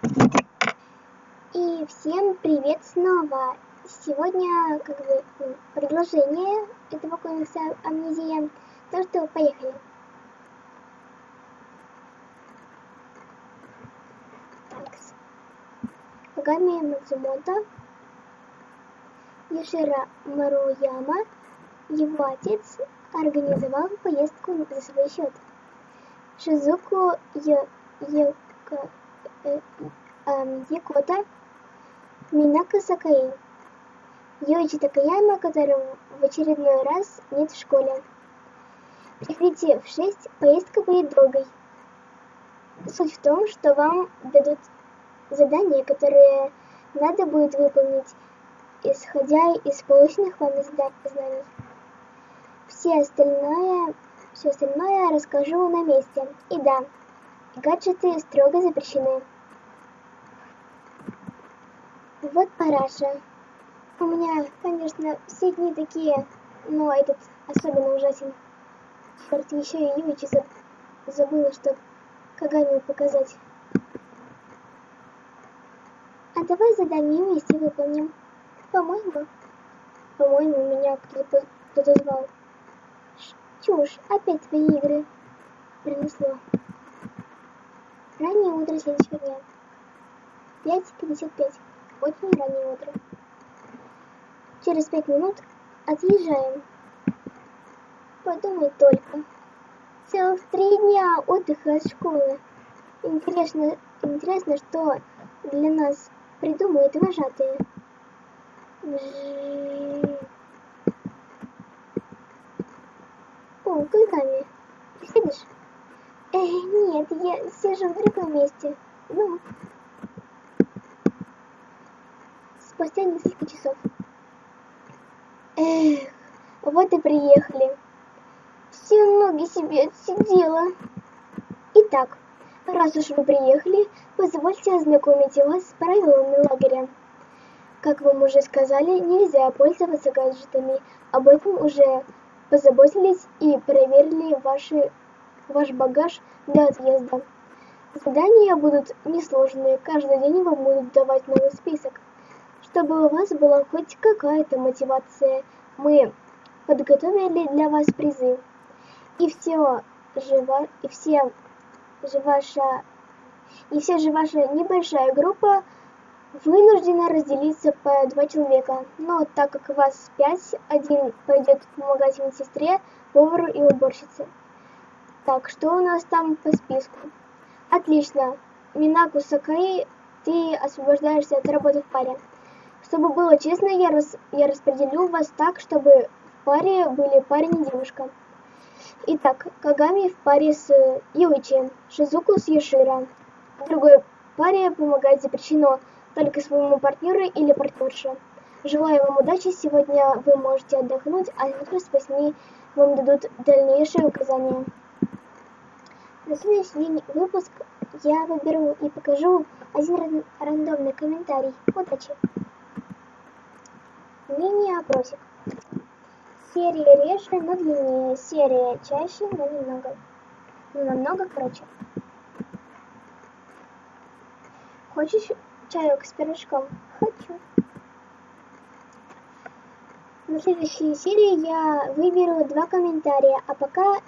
И всем привет снова! Сегодня как бы ну, продолжение этого комикса Амнезия. Так что поехали. Такс. Кагами Мацумото, Юшира Маруяма, его отец организовал поездку за свой счет. Шизуку эм, Якота, Минака Сакаи, Йоичи Такаяма, которого в очередной раз нет в школе. В 6, поездка будет долгой. Суть в том, что вам дадут задания, которые надо будет выполнить, исходя из полученных вами знаний. Все остальное, все остальное расскажу на месте. И да, гаджеты строго запрещены. Вот параша. У меня, конечно, все дни такие, но этот особенно ужасен. Черт, еще и Юичи заб- забыла, что Кагами показать. А давай задание вместе выполним. По-моему. По-моему, меня кто-то кто звал. Ш- Чушь, опять твои игры. Принесло. Раннее утро следующего дня. 5.55. Очень раннее утро. Через пять минут отъезжаем. Подумай только. Целых три дня отдыха от школы. Интересно, интересно, что для нас придумают вожатые. О, ты сидишь? Эй, нет, я сижу в другом месте. Ну. Спустя несколько часов. Эх, вот и приехали. Все ноги себе отсидела. Итак, раз уж вы приехали, позвольте ознакомить вас с правилами лагеря. Как вам уже сказали, нельзя пользоваться гаджетами. Об этом уже позаботились и проверили ваши, ваш багаж до отъезда. Задания будут несложные, каждый день вам будут давать новый список. Чтобы у вас была хоть какая-то мотивация, мы подготовили для вас призы. И все же, и все же ваша, и все же ваша небольшая группа вынуждена разделиться по два человека. Но так как вас пять, один пойдет помогать медсестре, повару и уборщице. Так, что у нас там по списку? Отлично. Минаку Сакаи, ты освобождаешься от работы в паре. Чтобы было честно, я, рас, я распределю вас так, чтобы в паре были парень и девушка. Итак, Кагами в паре с Юичи, Шизуку с Юшира. В другой паре помогать запрещено только своему партнеру или партнерше. Желаю вам удачи, сегодня вы можете отдохнуть, а завтра с 8 вам дадут дальнейшие указания. На следующий выпуск я выберу и покажу один ран- рандомный комментарий. Удачи! Мини-опросик. Серия реже, но длиннее. Серия чаще, но немного. Ну, намного короче. Хочешь чаек с пирожком? Хочу. На следующей серии я выберу два комментария, а пока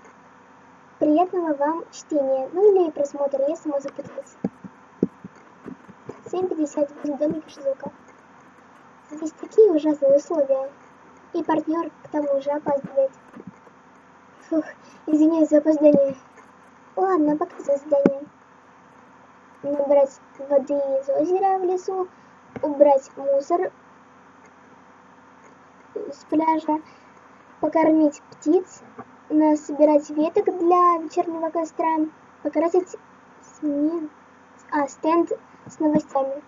приятного вам чтения, ну или просмотра, я сама запуталась. 7.50 возле домика Шизука. Здесь такие ужасные условия. И партнер к тому же опаздывает. Фух, извиняюсь за опоздание. Ладно, пока за задание. Набрать воды из озера в лесу, убрать мусор с пляжа, покормить птиц, насобирать веток для вечернего костра, покрасить смен... а, стенд с новостями.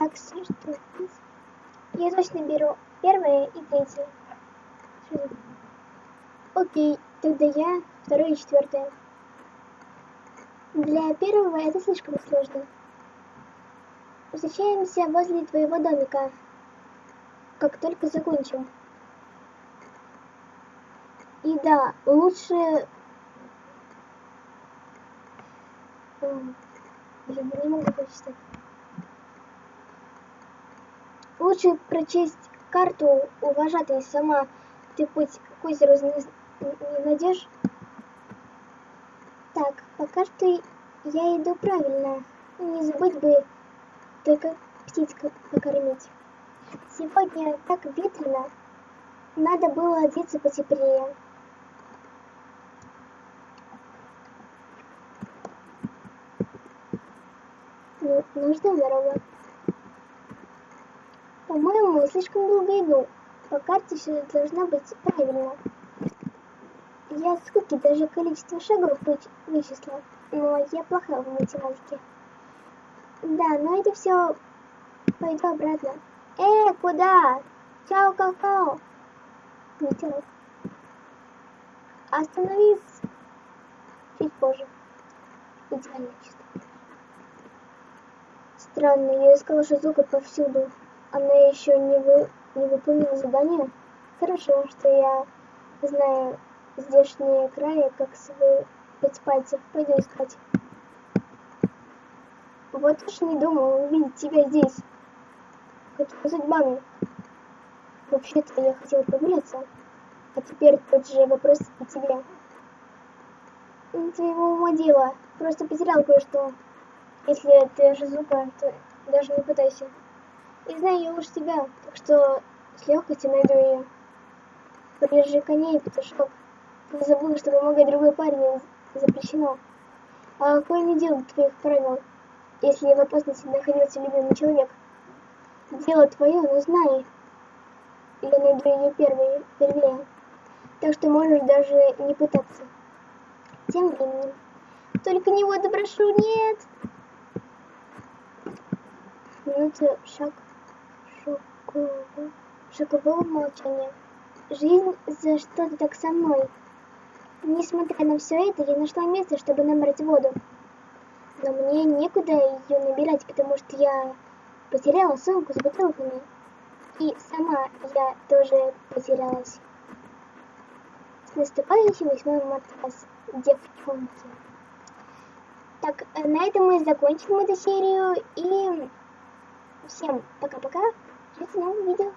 Так, что здесь? Я точно беру первое и третье. Окей, тогда я второе и четвертое. Для первого это слишком сложно. Встречаемся возле твоего домика. Как только закончим. И да, лучше... Я не могу прочитать. Лучше прочесть карту у вожатой сама. Ты путь к озеру не найдешь? Так, пока что я иду правильно. Не забыть бы только птиц покормить. Сегодня так ветрено. Надо было одеться потеплее. Ну, нужна дорога. По-моему, слишком долго иду. По карте все должна быть правильно. Я с скуки даже количество шагов вычисла, но я плохая в математике. Да, но это все пойду обратно. Э, куда? Чао, какао. Ветерок. Остановись. Чуть позже. Идеально чисто. Странно, я искала Шизука повсюду. Она еще не, вы... не выполнила задание. Хорошо, что я знаю здешние края, как свои пять пальцев. Пойду искать. Вот уж не думал увидеть тебя здесь. Какими судьбами? Вообще-то я хотел прогуляться. А теперь тот же вопрос и тебе. Твоего ума дело. Просто потерял кое-что. Если ты Жизука, то даже не пытайся. И знаю я лучше тебя, так что с легкостью найду ее. Прижи коней, петушок. Не забыл, что помогать другой парень запрещено. А какое не дело твоих правил, если в опасности находился любимый человек? Дело твое, но знай, я найду ее первой, первее. Так что можешь даже не пытаться. Тем временем. Только не воду прошу, нет! Минута шаг шокового, шокового молчания. Жизнь за что-то так со мной. Несмотря на все это, я нашла место, чтобы набрать воду. Но мне некуда ее набирать, потому что я потеряла сумку с бутылками. И сама я тоже потерялась. С наступающим 8 марта, девчонки. Так, на этом мы закончим эту серию. И всем пока-пока. It's no.